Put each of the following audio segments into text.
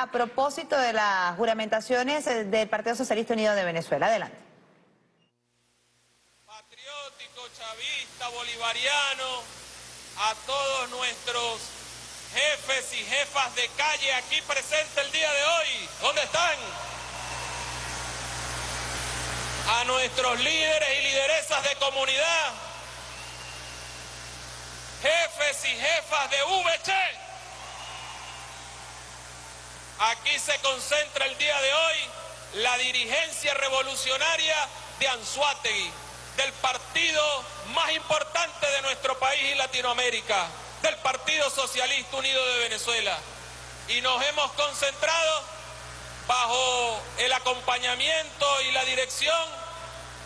a propósito de las juramentaciones eh, del Partido Socialista Unido de Venezuela. Adelante. Patriótico, chavista, bolivariano, a todos nuestros jefes y jefas de calle aquí presentes el día de hoy. ¿Dónde están? A nuestros líderes y lideresas de comunidad, jefes y jefas de VC. Aquí se concentra el día de hoy la dirigencia revolucionaria de Anzuategui, del partido más importante de nuestro país y Latinoamérica, del Partido Socialista Unido de Venezuela. Y nos hemos concentrado bajo el acompañamiento y la dirección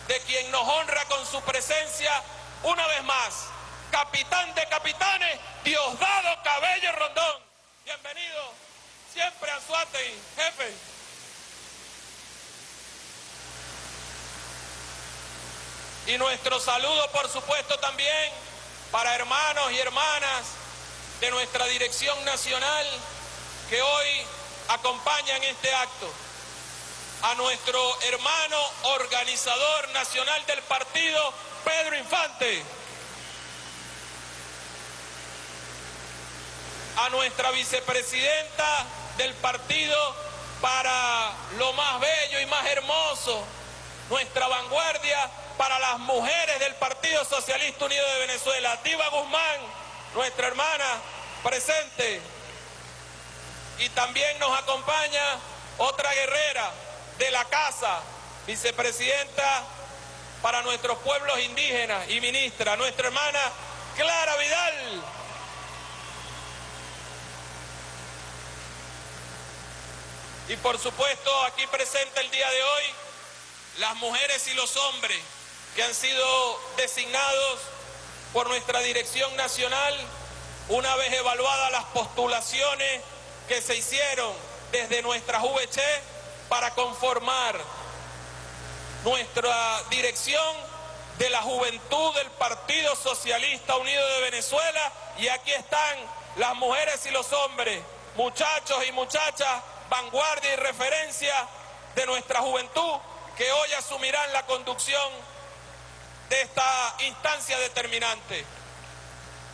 de quien nos honra con su presencia una vez más, capitán de capitanes, Diosdado Cabello Rondón. Bienvenido siempre a Suate, jefe. Y nuestro saludo, por supuesto, también para hermanos y hermanas de nuestra dirección nacional que hoy acompañan este acto. A nuestro hermano organizador nacional del partido, Pedro Infante. A nuestra vicepresidenta del partido para lo más bello y más hermoso, nuestra vanguardia para las mujeres del Partido Socialista Unido de Venezuela. Diva Guzmán, nuestra hermana, presente. Y también nos acompaña otra guerrera de la casa, vicepresidenta para nuestros pueblos indígenas y ministra, nuestra hermana Clara Vidal. Y por supuesto, aquí presente el día de hoy, las mujeres y los hombres que han sido designados por nuestra dirección nacional una vez evaluadas las postulaciones que se hicieron desde nuestra VC para conformar nuestra dirección de la juventud del Partido Socialista Unido de Venezuela. Y aquí están las mujeres y los hombres, muchachos y muchachas, vanguardia y referencia de nuestra juventud que hoy asumirán la conducción de esta instancia determinante.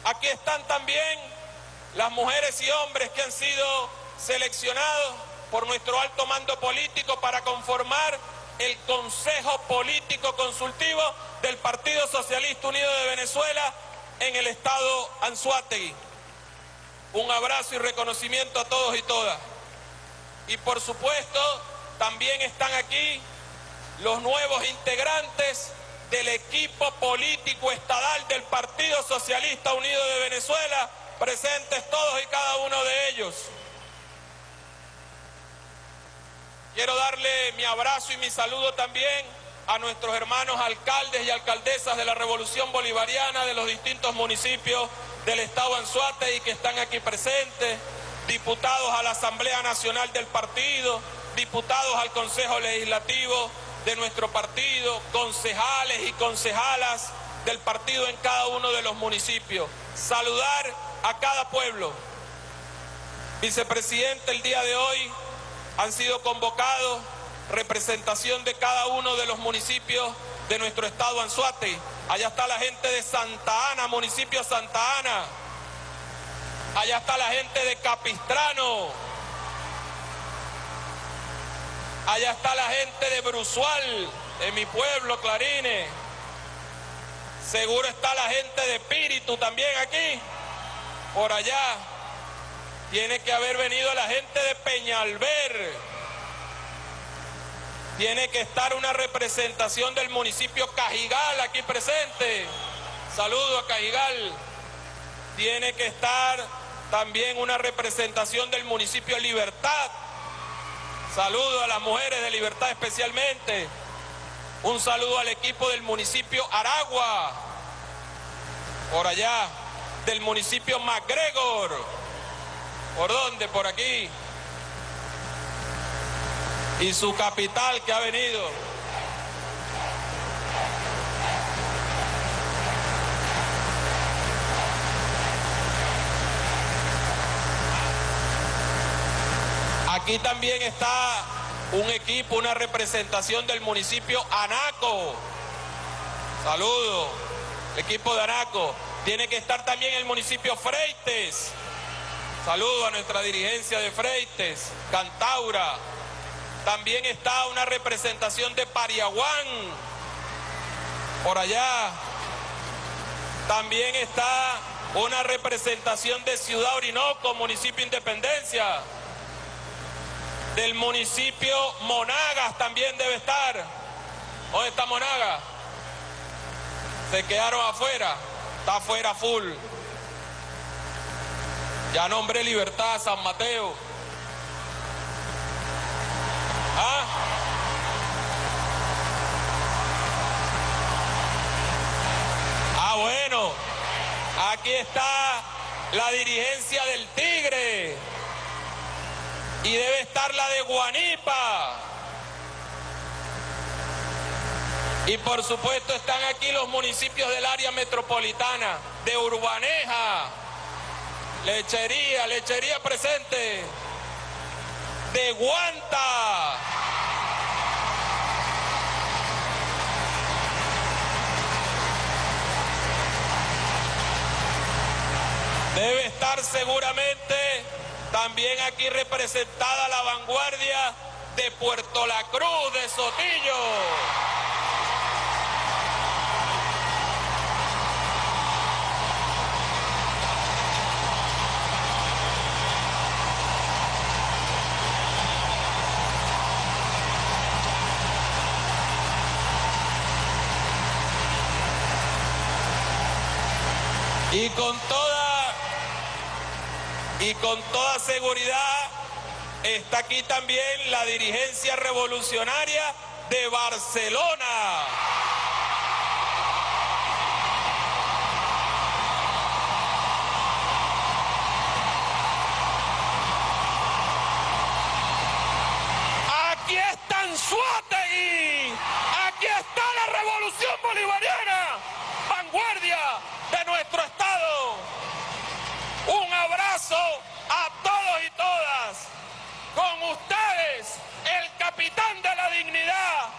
Aquí están también las mujeres y hombres que han sido seleccionados por nuestro alto mando político para conformar el Consejo Político Consultivo del Partido Socialista Unido de Venezuela en el estado Anzuategui. Un abrazo y reconocimiento a todos y todas. Y por supuesto, también están aquí los nuevos integrantes del equipo político estadal del Partido Socialista Unido de Venezuela, presentes todos y cada uno de ellos. Quiero darle mi abrazo y mi saludo también a nuestros hermanos alcaldes y alcaldesas de la Revolución Bolivariana de los distintos municipios del Estado Anzuate y que están aquí presentes, diputados a la Asamblea Nacional del Partido, diputados al Consejo Legislativo, de nuestro partido, concejales y concejalas del partido en cada uno de los municipios. Saludar a cada pueblo. Vicepresidente, el día de hoy han sido convocados representación de cada uno de los municipios de nuestro estado Anzuate. Allá está la gente de Santa Ana, municipio Santa Ana. Allá está la gente de Capistrano, Allá está la gente de Brusual, de mi pueblo, Clarines. Seguro está la gente de Espíritu también aquí, por allá. Tiene que haber venido la gente de Peñalver. Tiene que estar una representación del municipio Cajigal aquí presente. Saludo a Cajigal. Tiene que estar también una representación del municipio Libertad. Saludo a las mujeres de Libertad especialmente. Un saludo al equipo del municipio Aragua. Por allá, del municipio MacGregor. ¿Por dónde? Por aquí. Y su capital que ha venido. Aquí también está un equipo, una representación del municipio Anaco. Saludo, el equipo de Anaco. Tiene que estar también el municipio Freites. Saludo a nuestra dirigencia de Freites, Cantaura. También está una representación de Pariaguán, por allá. También está una representación de Ciudad Orinoco, municipio Independencia. Del municipio Monagas también debe estar. ¿Dónde está Monagas? Se quedaron afuera. Está afuera full. Ya nombré Libertad San Mateo. ¿Ah? Ah, bueno. Aquí está la dirigencia del Tigre. Y debe estar la de Guanipa. Y por supuesto están aquí los municipios del área metropolitana, de Urbaneja, Lechería, Lechería presente, de Guanta. Debe estar seguramente también aquí representada la vanguardia de Puerto La Cruz, de Sotillo. Y con con toda seguridad está aquí también la dirigencia revolucionaria de Barcelona. Aquí está Anzuategui, aquí está la revolución bolivariana, vanguardia de nuestro Estado. Un abrazo a todos y todas. Con ustedes, el capitán de la dignidad,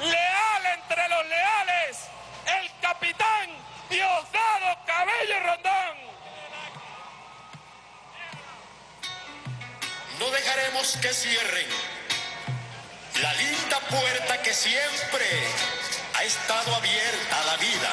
leal entre los leales, el capitán Diosdado Cabello Rondón. No dejaremos que cierren la linda puerta que siempre ha estado abierta a la vida.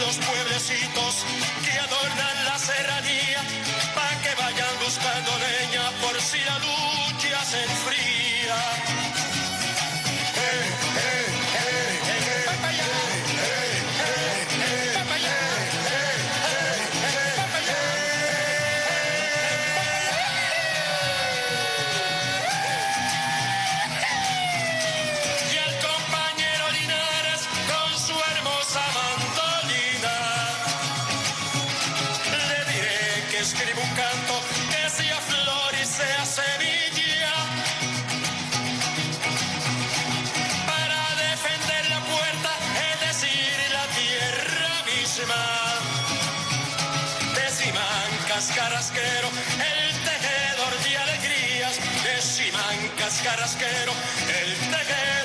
Los pueblecitos que adornan la serranía, pa' que vayan buscando leña por si la lucha se enfría. Carrasquero, el tejedor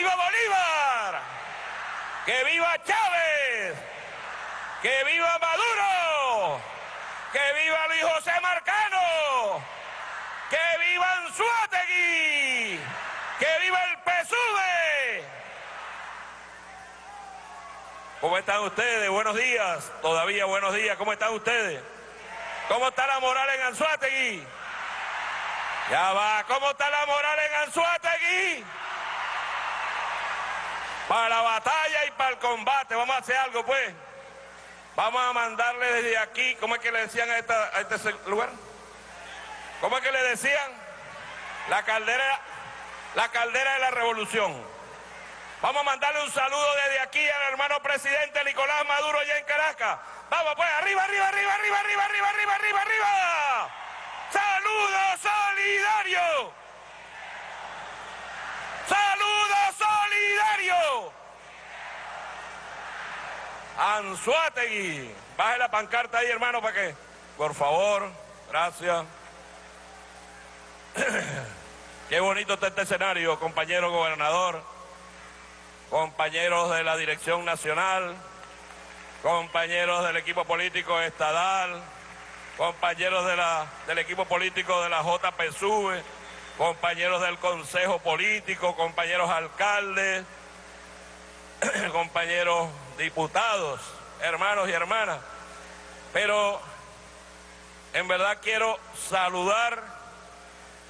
viva Bolívar! ¡Que viva Chávez! ¡Que viva Maduro! ¡Que viva Luis José Marcano! ¡Que viva Anzuategui! ¡Que viva el PSUV! ¿Cómo están ustedes? Buenos días. Todavía buenos días. ¿Cómo están ustedes? ¿Cómo está la moral en Anzuategui? Ya va, ¿cómo está la moral en Anzuategui? Para la batalla y para el combate, vamos a hacer algo pues. Vamos a mandarle desde aquí, ¿cómo es que le decían a, este lugar? ¿Cómo es que le decían? La caldera, la caldera de la revolución. Vamos a mandarle un saludo desde aquí al hermano presidente Nicolás Maduro allá en Caracas. Vamos pues, arriba, arriba, arriba, arriba, arriba, arriba, arriba, arriba, arriba. ¡Saludo solidario! ¡Saludo solidario! Anzuategui. Baje la pancarta ahí, hermano, para que. Por favor, gracias. Qué bonito está este escenario, compañero gobernador, compañeros de la Dirección Nacional, compañeros del equipo político estadal, compañeros de la- del equipo político de la JPSUV, compañeros del Consejo Político, compañeros alcaldes, compañeros diputados, hermanos y hermanas. Pero en verdad quiero saludar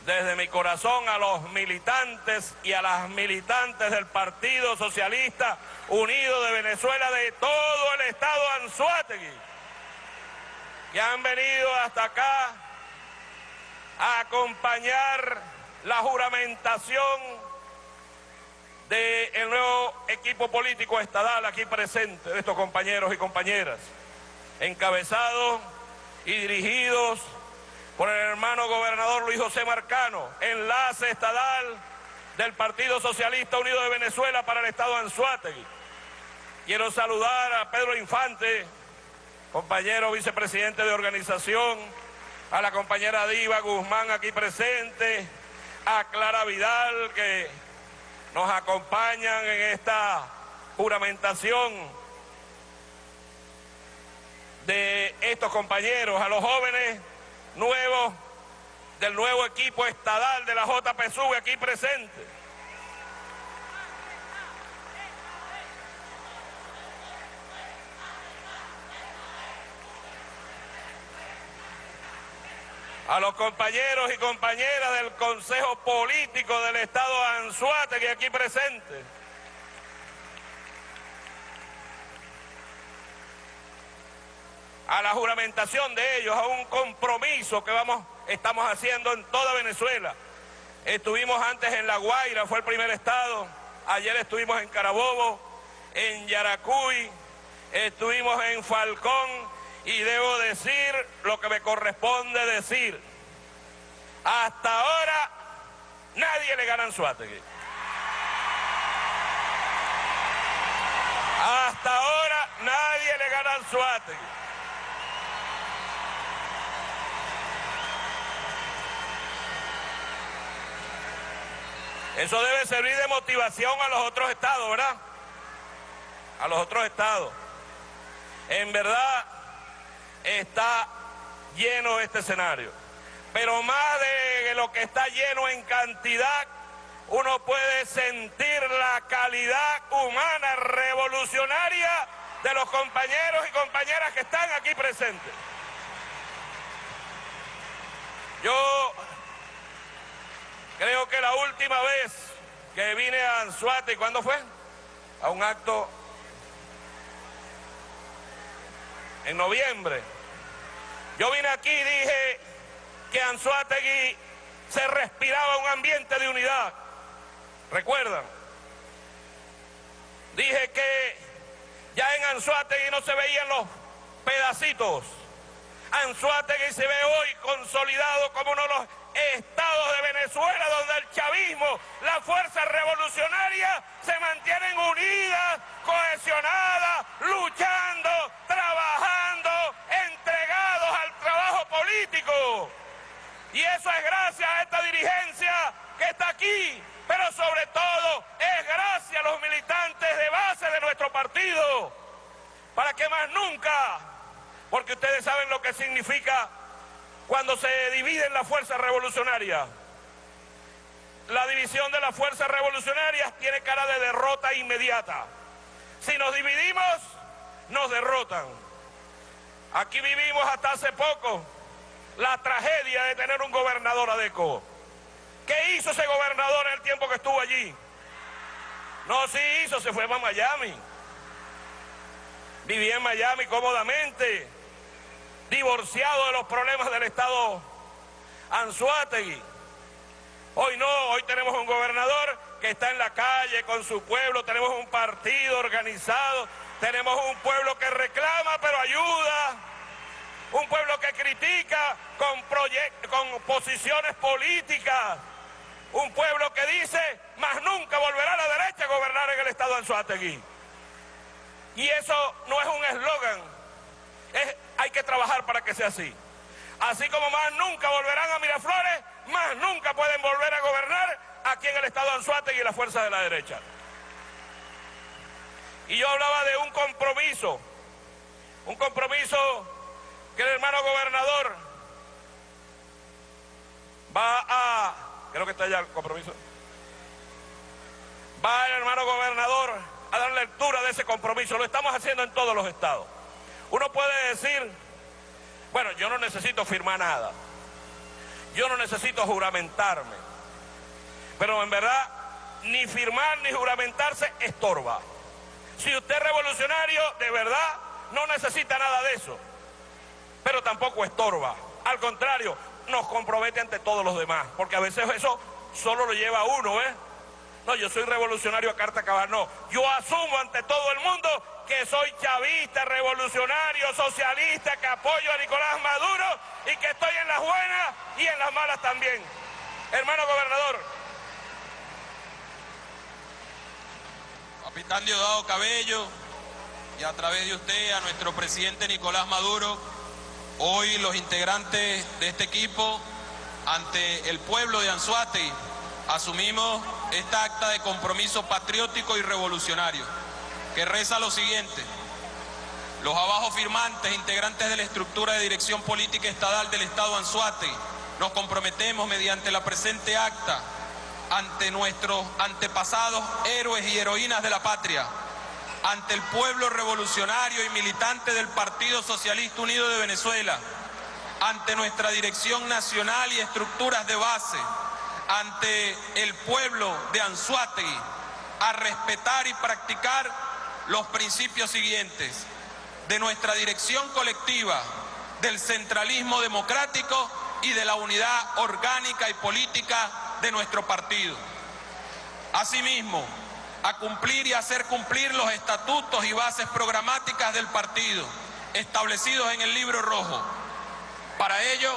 desde mi corazón a los militantes y a las militantes del Partido Socialista Unido de Venezuela de todo el estado Anzuategui que han venido hasta acá a acompañar la juramentación del nuevo equipo político estadal aquí presente, de estos compañeros y compañeras, encabezados y dirigidos por el hermano gobernador Luis José Marcano, enlace estadal del Partido Socialista Unido de Venezuela para el estado de Anzuategui. Quiero saludar a Pedro Infante, compañero vicepresidente de organización, a la compañera Diva Guzmán aquí presente, a Clara Vidal que nos acompañan en esta juramentación de estos compañeros, a los jóvenes nuevos del nuevo equipo estadal de la JPSUV aquí presente. A los compañeros y compañeras del Consejo Político del Estado Anzuategui aquí presentes. a la juramentación de ellos, a un compromiso que vamos, estamos haciendo en toda Venezuela. Estuvimos antes en La Guaira, fue el primer estado, ayer estuvimos en Carabobo, en Yaracuy, estuvimos en Falcón y debo decir lo que me corresponde decir. Hasta ahora nadie le gana a Anzuategui. Hasta ahora nadie le gana a Anzuategui. Eso debe servir de motivación a los otros estados, ¿verdad? A los otros estados. En verdad está lleno este escenario. Pero más de lo que está lleno en cantidad, uno puede sentir la calidad humana revolucionaria de los compañeros y compañeras que están aquí presentes. Yo Creo que la última vez que vine a Anzuate, ¿cuándo fue? A un acto en noviembre. Yo vine aquí y dije que Anzuategui se respiraba un ambiente de unidad. ¿Recuerdan? Dije que ya en Anzuategui no se veían los pedacitos. Anzuategui se ve hoy consolidado como uno de los estados de Venezuela donde el chavismo, la fuerza revolucionaria se mantienen unidas, cohesionadas, luchando, Y eso es gracias a esta dirigencia que está aquí, pero sobre todo es gracias a los militantes de base de nuestro partido, para que más nunca, porque ustedes saben lo que significa cuando se dividen las fuerzas revolucionarias. La división de las fuerzas revolucionarias tiene cara de derrota inmediata. Si nos dividimos, nos derrotan. Aquí vivimos hasta hace poco la tragedia de tener un gobernador adeco. ¿Qué hizo ese gobernador en el tiempo que estuvo allí? No, sí hizo, se fue a Miami. Vivía en Miami cómodamente divorciado de los problemas del Estado Anzuategui. Hoy no, hoy tenemos un gobernador que está en la calle con su pueblo, tenemos un partido organizado, tenemos un pueblo que reclama pero ayuda, un pueblo que critica con, posiciones políticas, un pueblo que dice, más nunca volverá a la derecha a gobernar en el Estado Anzuategui. Y eso no es un eslogan, hay que trabajar para que sea así. Así como más nunca volverán a Miraflores, más nunca pueden volver a gobernar aquí en el estado de Anzuategui y la fuerza de la derecha. Y yo hablaba de un compromiso, un compromiso que el hermano gobernador va a, creo que está ya el compromiso, va el hermano gobernador a dar lectura de ese compromiso. Lo estamos haciendo en todos los estados. Uno puede decir, bueno, yo no necesito firmar nada. Yo no necesito juramentarme. Pero en verdad, ni firmar ni juramentarse estorba. Si usted es revolucionario, de verdad, no necesita nada de eso. Pero tampoco estorba. Al contrario, nos compromete ante todos los demás. Porque a veces eso solo lo lleva uno, ¿eh? No, yo soy revolucionario a carta cabal. No, yo asumo ante todo el mundo que soy chavista, revolucionario, socialista, que apoyo a Nicolás Maduro y que estoy en las buenas y en las malas también. Hermano gobernador. Capitán Diosdado Cabello y a través de usted a nuestro presidente Nicolás Maduro, hoy los integrantes de este equipo ante el pueblo de Anzuate asumimos esta acta de compromiso patriótico y revolucionario que reza lo siguiente. Los abajo firmantes, integrantes de la estructura de dirección política estadal del Estado Anzuate, nos comprometemos mediante la presente acta ante nuestros antepasados héroes y heroínas de la patria, ante el pueblo revolucionario y militante del Partido Socialista Unido de Venezuela, ante nuestra dirección nacional y estructuras de base, ante el pueblo de Anzuategui, a respetar y practicar los principios siguientes de nuestra dirección colectiva, del centralismo democrático y de la unidad orgánica y política de nuestro partido. Asimismo, a cumplir y hacer cumplir los estatutos y bases programáticas del partido establecidos en el libro rojo. Para ello,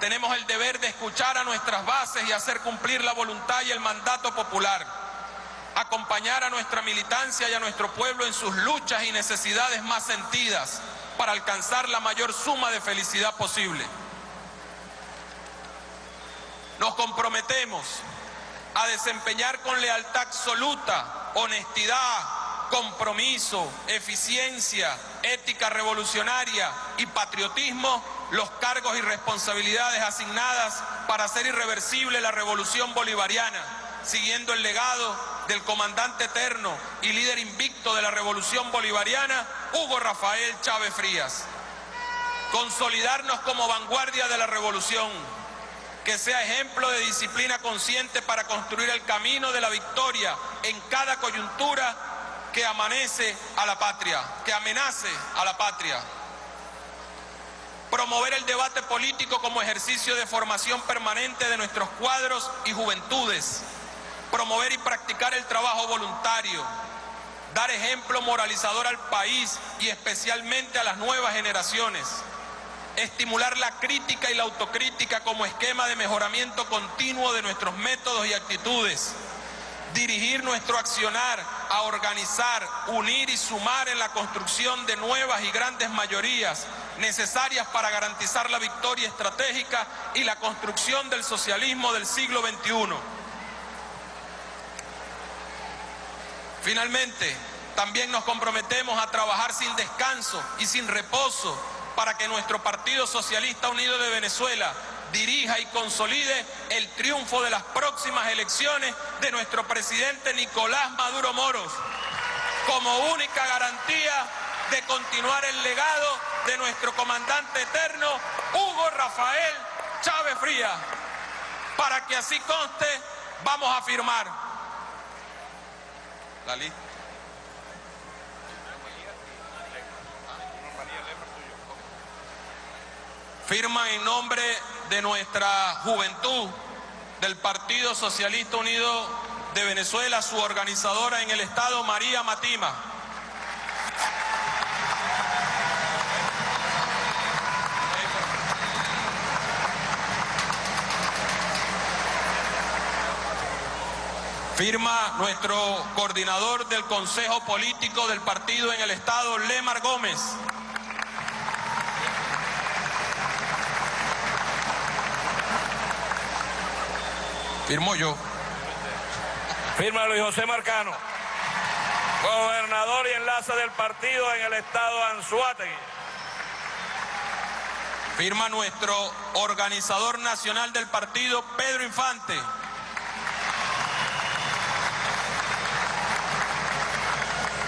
tenemos el deber de escuchar a nuestras bases y hacer cumplir la voluntad y el mandato popular, acompañar a nuestra militancia y a nuestro pueblo en sus luchas y necesidades más sentidas para alcanzar la mayor suma de felicidad posible. Nos comprometemos a desempeñar con lealtad absoluta, honestidad, compromiso, eficiencia, ética revolucionaria y patriotismo los cargos y responsabilidades asignadas para hacer irreversible la revolución bolivariana, siguiendo el legado del comandante eterno y líder invicto de la revolución bolivariana, Hugo Rafael Chávez Frías. Consolidarnos como vanguardia de la revolución, que sea ejemplo de disciplina consciente para construir el camino de la victoria en cada coyuntura que amanece a la patria, que amenace a la patria. Promover el debate político como ejercicio de formación permanente de nuestros cuadros y juventudes. Promover y practicar el trabajo voluntario. Dar ejemplo moralizador al país y especialmente a las nuevas generaciones estimular la crítica y la autocrítica como esquema de mejoramiento continuo de nuestros métodos y actitudes, dirigir nuestro accionar a organizar, unir y sumar en la construcción de nuevas y grandes mayorías necesarias para garantizar la victoria estratégica y la construcción del socialismo del siglo XXI. Finalmente, también nos comprometemos a trabajar sin descanso y sin reposo para que nuestro Partido Socialista Unido de Venezuela dirija y consolide el triunfo de las próximas elecciones de nuestro presidente Nicolás Maduro Moros, como única garantía de continuar el legado de nuestro comandante eterno, Hugo Rafael Chávez Fría. Para que así conste, vamos a firmar la lista. Firma en nombre de nuestra juventud del Partido Socialista Unido de Venezuela, su organizadora en el Estado, María Matima. Firma nuestro coordinador del Consejo Político del partido en el Estado, Lemar Gómez. Firmo yo. Firma Luis José Marcano, gobernador y enlace del partido en el estado Anzuategui. Firma nuestro organizador nacional del partido, Pedro Infante.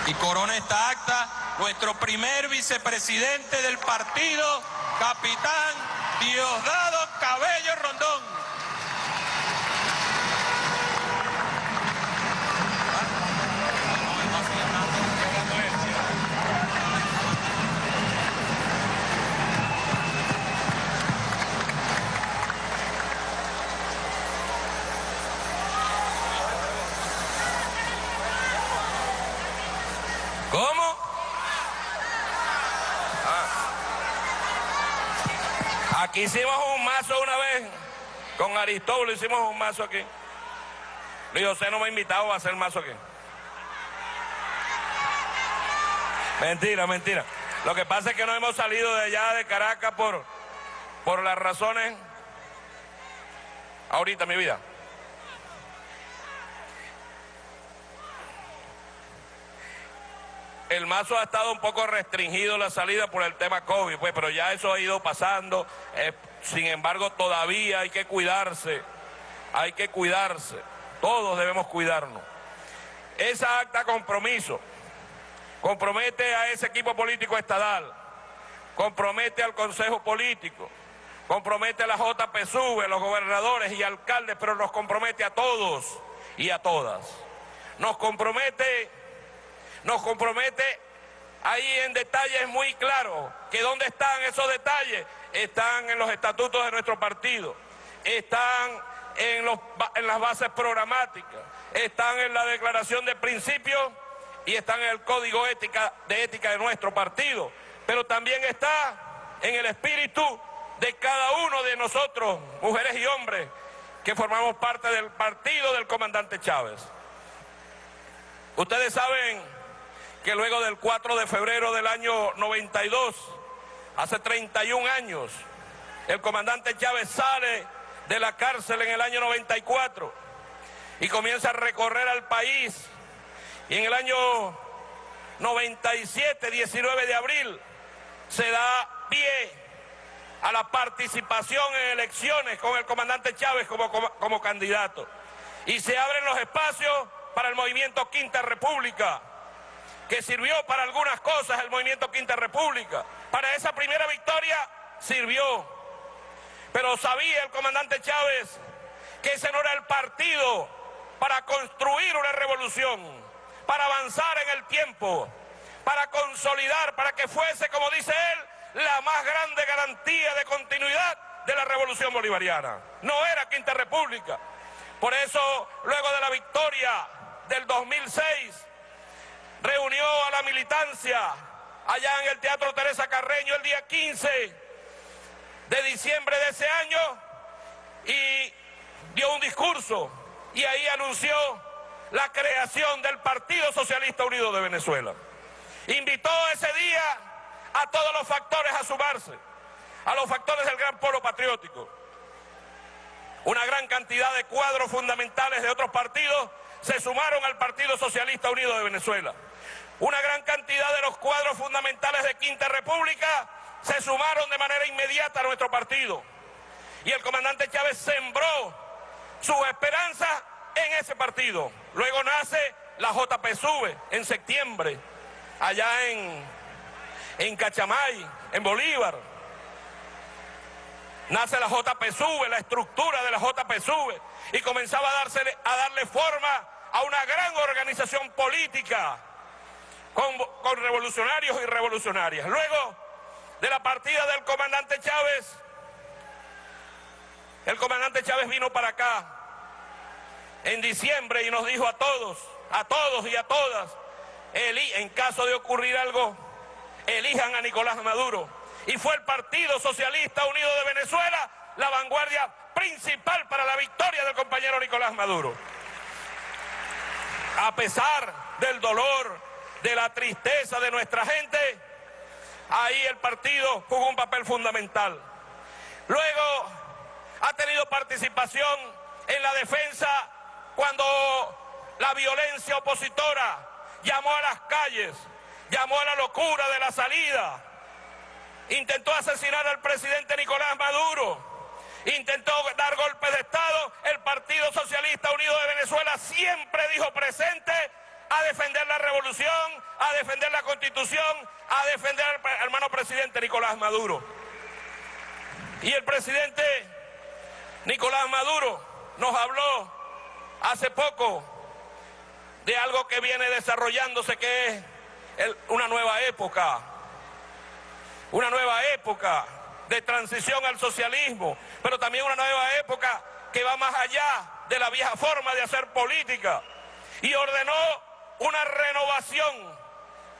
Y corona esta acta nuestro primer vicepresidente del partido, capitán Diosdado Cabello Rondón. Hicimos un mazo una vez, con Aristóbulo hicimos un mazo aquí. Luis José no me ha invitado a hacer mazo aquí. Mentira, mentira. Lo que pasa es que no hemos salido de allá de Caracas por, por las razones ahorita mi vida. El mazo ha estado un poco restringido la salida por el tema COVID, pues, pero ya eso ha ido pasando. Eh, sin embargo todavía hay que cuidarse, hay que cuidarse, todos debemos cuidarnos. Esa acta compromiso compromete a ese equipo político estadal, compromete al Consejo Político, compromete a la JPSUV, a los gobernadores y alcaldes, pero nos compromete a todos y a todas. Nos compromete, nos compromete ahí en detalles muy claros, que dónde están esos detalles, están en los estatutos de nuestro partido, están en, las bases programáticas, están en la declaración de principios y están en el código ética, de ética de nuestro partido, pero también está en el espíritu de cada uno de nosotros, mujeres y hombres, que formamos parte del partido del comandante Chávez. Ustedes saben que luego del 4 de febrero del año 92, hace 31 años, el comandante Chávez sale de la cárcel en el año 94 y comienza a recorrer al país. Y en el año 97, 19 de abril, se da pie a la participación en elecciones con el comandante Chávez como, como, como candidato. Y se abren los espacios para el movimiento Quinta República, que sirvió para algunas cosas el movimiento Quinta República. Para esa primera victoria sirvió. Pero sabía el comandante Chávez que ese no era el partido para construir una revolución, para avanzar en el tiempo, para consolidar, para que fuese, como dice él, la más grande garantía de continuidad de la revolución bolivariana. No era Quinta República. Por eso, luego de la victoria del 2006, reunió a la militancia allá en el Teatro Teresa Carreño el día 15 de diciembre de ese año y dio un discurso y ahí anunció la creación del Partido Socialista Unido de Venezuela. Invitó ese día a todos los factores a sumarse, a los factores del gran polo patriótico. Una gran cantidad de cuadros fundamentales de otros partidos se sumaron al Partido Socialista Unido de Venezuela. Una gran cantidad de los cuadros fundamentales de Quinta República se sumaron de manera inmediata a nuestro partido. Y el comandante Chávez sembró sus esperanzas en ese partido. Luego nace la JPSUV en septiembre, allá en, en Cachamay, en Bolívar. Nace la JPSUV, la estructura de la JPSUV, y comenzaba a, darse, a darle forma a una gran organización política con, con revolucionarios y revolucionarias. Luego de la partida del comandante Chávez, el comandante Chávez vino para acá en diciembre y nos dijo a todos, a todos y a todas, en caso de ocurrir algo, elijan a Nicolás Maduro. Y fue el Partido Socialista Unido de Venezuela la vanguardia principal para la victoria del compañero Nicolás Maduro. A pesar del dolor, de la tristeza de nuestra gente, ahí el partido jugó un papel fundamental. Luego ha tenido participación en la defensa cuando la violencia opositora llamó a las calles, llamó a la locura de la salida, intentó asesinar al presidente Nicolás Maduro, intentó dar golpes de Estado, el Partido Socialista Unido de Venezuela siempre dijo presente a defender la revolución, a defender la constitución, a defender al hermano presidente Nicolás Maduro. Y el presidente Nicolás Maduro nos habló hace poco de algo que viene desarrollándose que es una nueva época, una nueva época de transición al socialismo, pero también una nueva época que va más allá de la vieja forma de hacer política y ordenó una renovación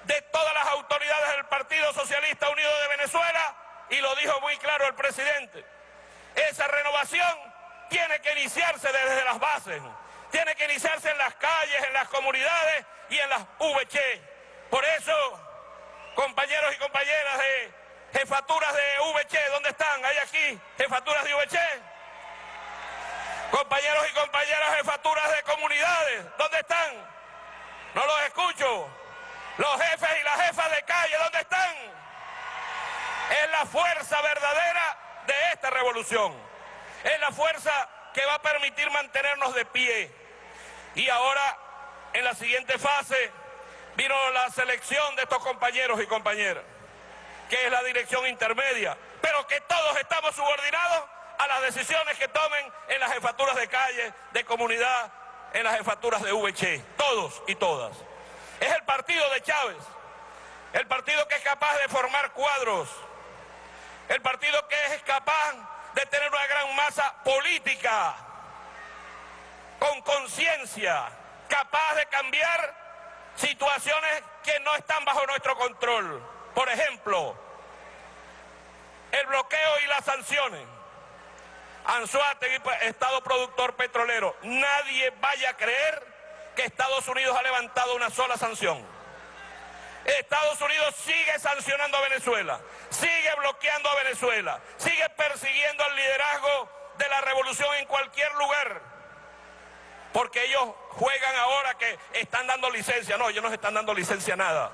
de todas las autoridades del Partido Socialista Unido de Venezuela y lo dijo muy claro el presidente. Esa renovación tiene que iniciarse desde las bases, tiene que iniciarse en las calles, en las comunidades y en las VC. Por eso, compañeros y compañeras de jefaturas de VC, ¿dónde están? ¿Hay aquí jefaturas de VC? Compañeros y compañeras jefaturas de comunidades, ¿dónde están? No los escucho. Los jefes y las jefas de calle, ¿dónde están? Es la fuerza verdadera de esta revolución. Es la fuerza que va a permitir mantenernos de pie. Y ahora, en la siguiente fase, vino la selección de estos compañeros y compañeras, que es la dirección intermedia, pero que todos estamos subordinados a las decisiones que tomen en las jefaturas de calle, de comunidad, en las jefaturas de VC, todos y todas. Es el partido de Chávez, el partido que es capaz de formar cuadros, el partido que es capaz de tener una gran masa política, con conciencia, capaz de cambiar situaciones que no están bajo nuestro control. Por ejemplo, el bloqueo y las sanciones. Anzuategui, pues, Estado productor petrolero. Nadie vaya a creer que Estados Unidos ha levantado una sola sanción. Estados Unidos sigue sancionando a Venezuela, sigue bloqueando a Venezuela, sigue persiguiendo al liderazgo de la revolución en cualquier lugar. Porque ellos juegan ahora que están dando licencia. No, ellos no están dando licencia a nada.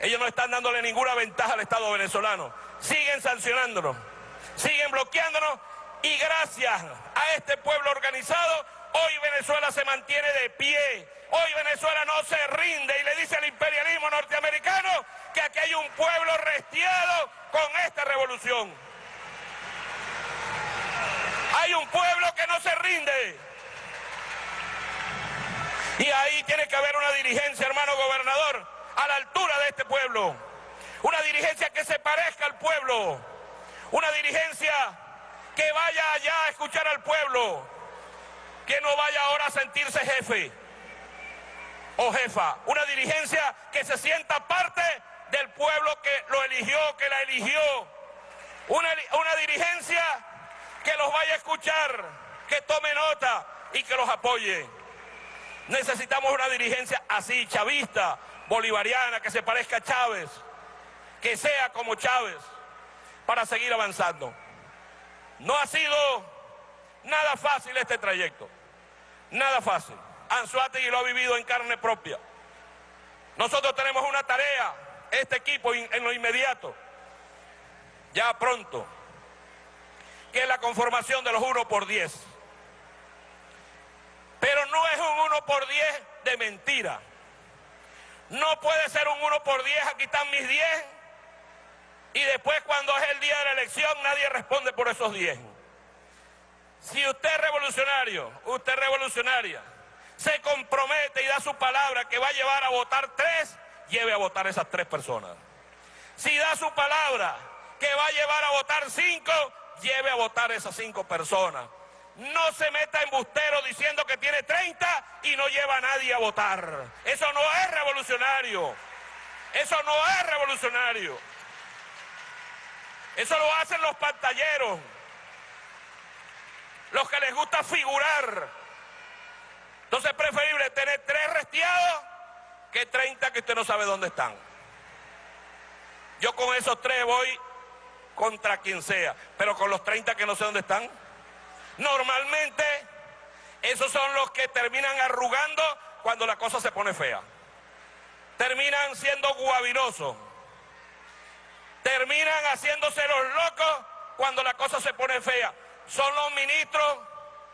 Ellos no están dándole ninguna ventaja al Estado venezolano. Siguen sancionándonos, siguen bloqueándonos y gracias a este pueblo organizado, hoy Venezuela se mantiene de pie. Hoy Venezuela no se rinde y le dice al imperialismo norteamericano que aquí hay un pueblo restiado con esta revolución. Hay un pueblo que no se rinde. Y ahí tiene que haber una dirigencia, hermano gobernador, a la altura de este pueblo. Una dirigencia que se parezca al pueblo. Una dirigencia que vaya allá a escuchar al pueblo. Que no vaya ahora a sentirse jefe o jefa. Una dirigencia que se sienta parte del pueblo que lo eligió, que la eligió. Una, una dirigencia que los vaya a escuchar, que tome nota y que los apoye. Necesitamos una dirigencia así, chavista, bolivariana, que se parezca a Chávez, que sea como Chávez, para seguir avanzando. No ha sido nada fácil este trayecto, nada fácil. Anzuategui lo ha vivido en carne propia. Nosotros tenemos una tarea, este equipo en lo inmediato, ya pronto, que es la conformación de los 1 por 10. Pero no es un 1 por 10 de mentira. No puede ser un 1 por 10, aquí están mis 10, y después cuando es el día de la elección nadie responde por esos 10. Si usted es revolucionario, usted es revolucionaria, se compromete y da su palabra que va a llevar a votar tres, lleve a votar esas tres personas. Si da su palabra que va a llevar a votar cinco, lleve a votar esas cinco personas. No se meta embustero diciendo que tiene 30 y no lleva a nadie a votar. Eso no es revolucionario. Eso no es revolucionario. Eso lo hacen los pantalleros. Los que les gusta figurar. Entonces es preferible tener tres restiados que 30 que usted no sabe dónde están. Yo con esos tres voy contra quien sea, pero con los 30 que no sé dónde están. Normalmente esos son los que terminan arrugando cuando la cosa se pone fea. Terminan siendo guabinosos. Terminan haciéndose los locos cuando la cosa se pone fea. Son los ministros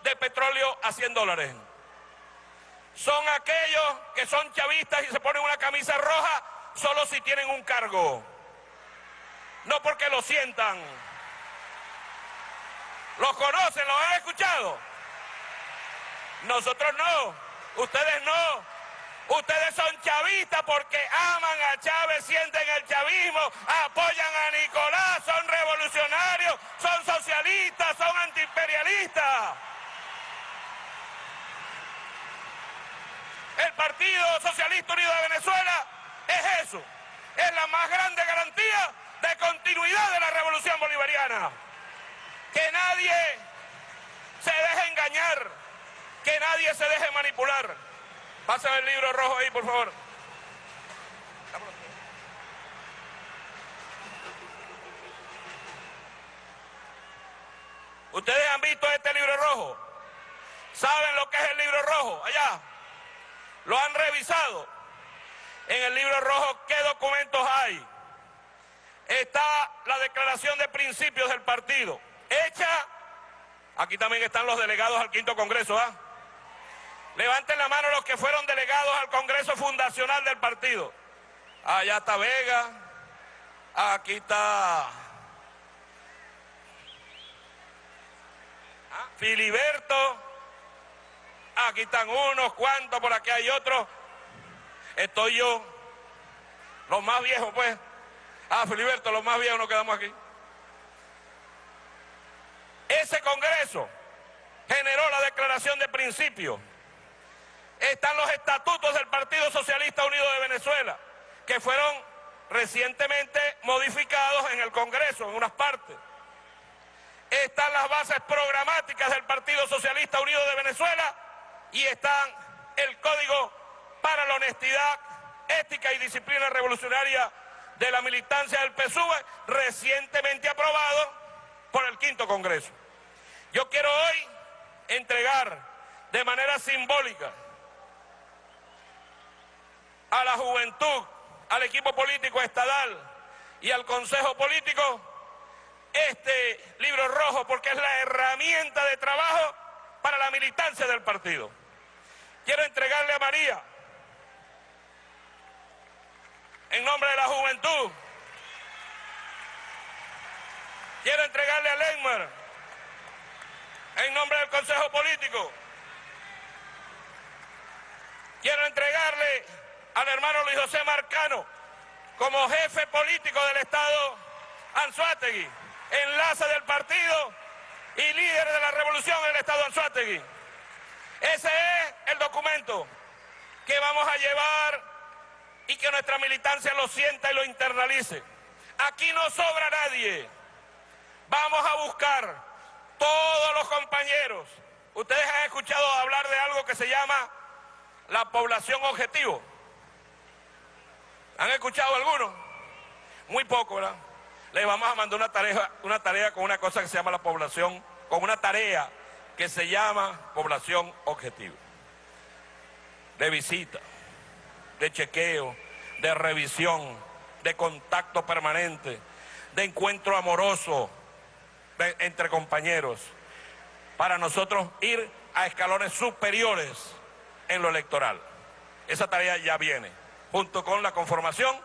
de petróleo a 100 dólares. Son aquellos que son chavistas y se ponen una camisa roja solo si tienen un cargo. No porque lo sientan. ¿Los conocen? ¿Los han escuchado? Nosotros no. Ustedes no. Ustedes son chavistas porque aman a Chávez, sienten el chavismo, apoyan a Nicolás, son revolucionarios, son socialistas, son antiimperialistas. El Partido Socialista Unido de Venezuela es eso, es la más grande garantía de continuidad de la revolución bolivariana. Que nadie se deje engañar, que nadie se deje manipular. Pásame el libro rojo ahí, por favor. ¿Ustedes han visto este libro rojo? ¿Saben lo que es el libro rojo? Allá. ¿Lo han revisado? En el libro rojo, ¿qué documentos hay? Está la declaración de principios del partido. hecha. Aquí también están los delegados al quinto congreso, ¿ah? Levanten la mano los que fueron delegados al congreso fundacional del partido. Allá está Vega, aquí está Filiberto, aquí están unos cuantos, por aquí hay otros. Estoy yo, los más viejos pues. Ah, Filiberto, los más viejos nos quedamos aquí. Ese Congreso generó la declaración de principio. Están los estatutos del Partido Socialista Unido de Venezuela, que fueron recientemente modificados en el Congreso, en unas partes. Están las bases programáticas del Partido Socialista Unido de Venezuela y están el Código para la Honestidad, Ética y Disciplina Revolucionaria de la militancia del PSUV, recientemente aprobado por el quinto Congreso. Yo quiero hoy entregar de manera simbólica a la juventud, al equipo político estadal y al Consejo Político este libro rojo porque es la herramienta de trabajo para la militancia del partido. Quiero entregarle a María, en nombre de la juventud, quiero entregarle a Lenmar, en nombre del Consejo Político, quiero entregarle al hermano Luis José Marcano como jefe político del Estado Anzuategui enlace del partido y líder de la revolución en el Estado Anzuategui. Ese es el documento que vamos a llevar y que nuestra militancia lo sienta y lo internalice. Aquí no sobra nadie. Vamos a buscar todos los compañeros. Ustedes han escuchado hablar de algo que se llama la población objetivo. ¿Han escuchado algunos? Muy poco, ¿verdad? le vamos a mandar una tarea, una tarea con una cosa que se llama la población, con una tarea que se llama población objetivo. De visita, de chequeo, de revisión, de contacto permanente, de encuentro amoroso entre compañeros, para nosotros ir a escalones superiores en lo electoral. Esa tarea ya viene, junto con la conformación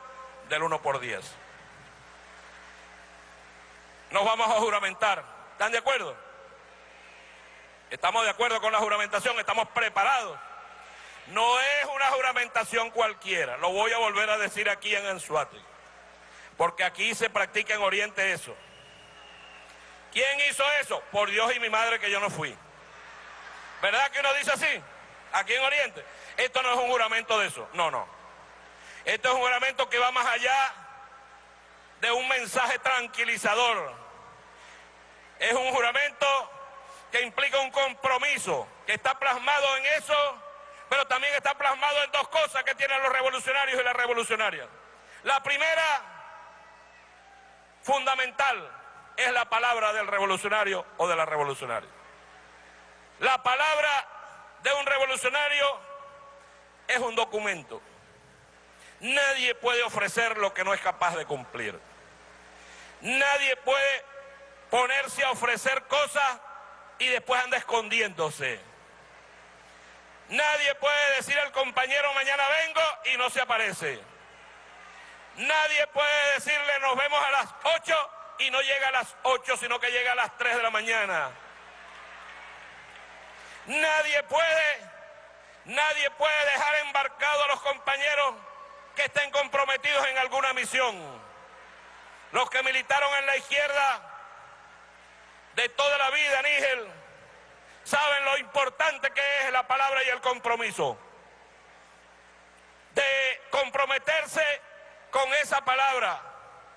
del 1 por 10 nos vamos a juramentar. ¿Están de acuerdo? Estamos de acuerdo con la juramentación, estamos preparados. No es una juramentación cualquiera, lo voy a volver a decir aquí en Anzuate, porque aquí se practica en Oriente eso. ¿Quién hizo eso? Por Dios y mi madre que yo no fui. ¿Verdad que uno dice así? Aquí en Oriente. Esto no es un juramento de eso, no, no. Esto es un juramento que va más allá de un mensaje tranquilizador. Es un juramento que implica un compromiso, que está plasmado en eso, pero también está plasmado en dos cosas que tienen los revolucionarios y las revolucionarias. La primera, fundamental, es la palabra del revolucionario o de la revolucionaria. La palabra de un revolucionario es un documento. Nadie puede ofrecer lo que no es capaz de cumplir. Nadie puede ponerse a ofrecer cosas y después anda escondiéndose. Nadie puede decir al compañero mañana vengo y no se aparece. Nadie puede decirle nos vemos a las 8 y no llega a las 8 sino que llega a las 3 de la mañana. Nadie puede, nadie puede dejar embarcado a los compañeros que estén comprometidos en alguna misión. Los que militaron en la izquierda de toda la vida, Nígel, saben lo importante que es la palabra y el compromiso. De comprometerse con esa palabra,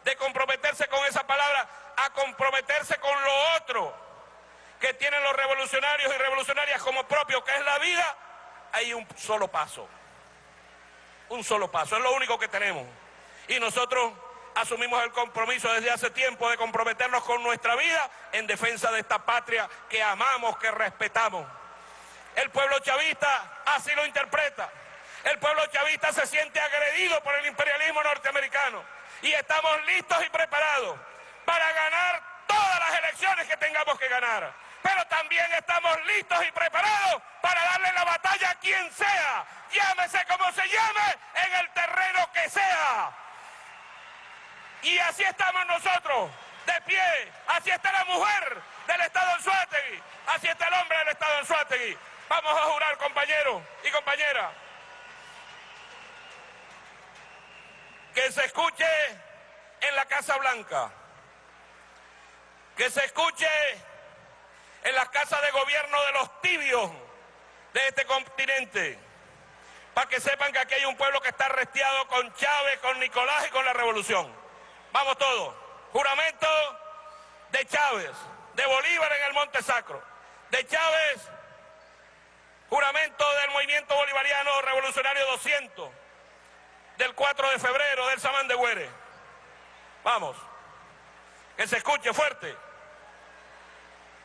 de comprometerse con esa palabra, a comprometerse con lo otro que tienen los revolucionarios y revolucionarias como propio, que es la vida, hay un solo paso. Un solo paso, es lo único que tenemos. Y nosotros asumimos el compromiso desde hace tiempo de comprometernos con nuestra vida en defensa de esta patria que amamos, que respetamos. El pueblo chavista así lo interpreta. El pueblo chavista se siente agredido por el imperialismo norteamericano y estamos listos y preparados para ganar todas las elecciones que tengamos que ganar. Pero también estamos listos y preparados para darle la batalla a quien sea, llámese como se llame, en el terreno que sea. Y así estamos nosotros, de pie. Así está la mujer del Estado en Suátegui. Así está el hombre del Estado en Suátegui. Vamos a jurar, compañeros y compañeras, que se escuche en la Casa Blanca, que se escuche en las casas de gobierno de los tibios de este continente, para que sepan que aquí hay un pueblo que está resteado con Chávez, con Nicolás y con la revolución. Vamos todos. Juramento de Chávez, de Bolívar en el Monte Sacro, de Chávez, juramento del movimiento bolivariano revolucionario 200, del 4 de febrero del Samán de Güere. Vamos, que se escuche fuerte.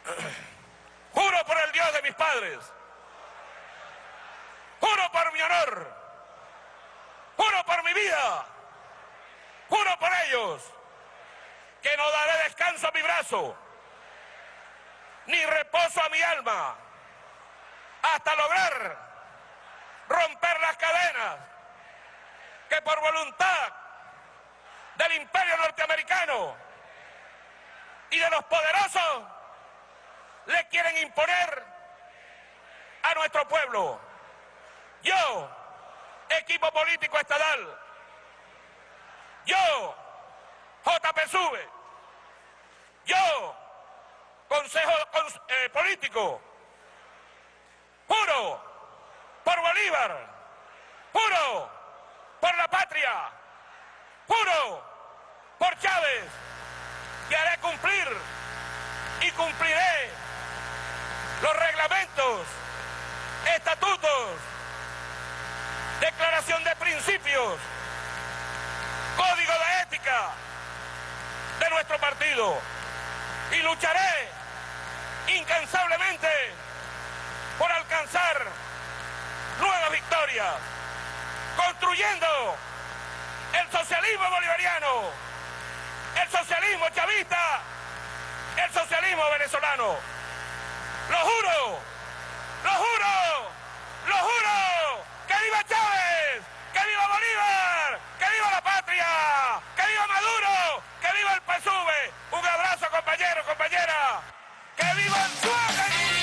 Juro por el Dios de mis padres. Juro por mi honor. Juro por mi vida. Juro por ellos que no daré descanso a mi brazo, ni reposo a mi alma, hasta lograr romper las cadenas que por voluntad del imperio norteamericano y de los poderosos le quieren imponer a nuestro pueblo. Yo, equipo político estatal, yo, JPSUVE, yo, Consejo eh, Político, juro por Bolívar, juro por la patria, juro por Chávez, que haré cumplir y cumpliré los reglamentos, estatutos, declaración de principios, código de ética de nuestro partido y lucharé incansablemente por alcanzar nuevas victorias, construyendo el socialismo bolivariano, el socialismo chavista, el socialismo venezolano. Lo juro, lo juro, lo juro, que viva Chávez, que viva Bolívar, que viva la patria, que viva Maduro, que viva el PSUV. Un abrazo compañeros, compañeras, que viva el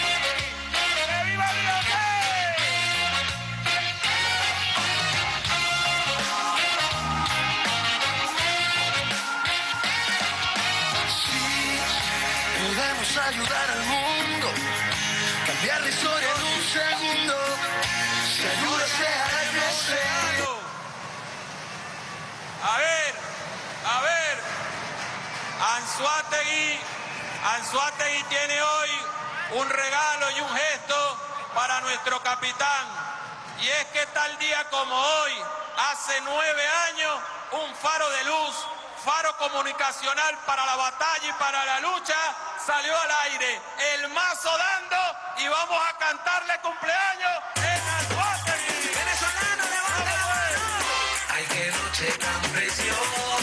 A ver, a ver. Anzuategui, Anzuategui tiene hoy un regalo y un gesto para nuestro capitán. Y es que tal día como hoy, hace nueve años, un faro de luz, faro comunicacional para la batalla y para la lucha, salió al aire. El mazo dando y vamos a cantarle cumpleaños noche tan preciosa,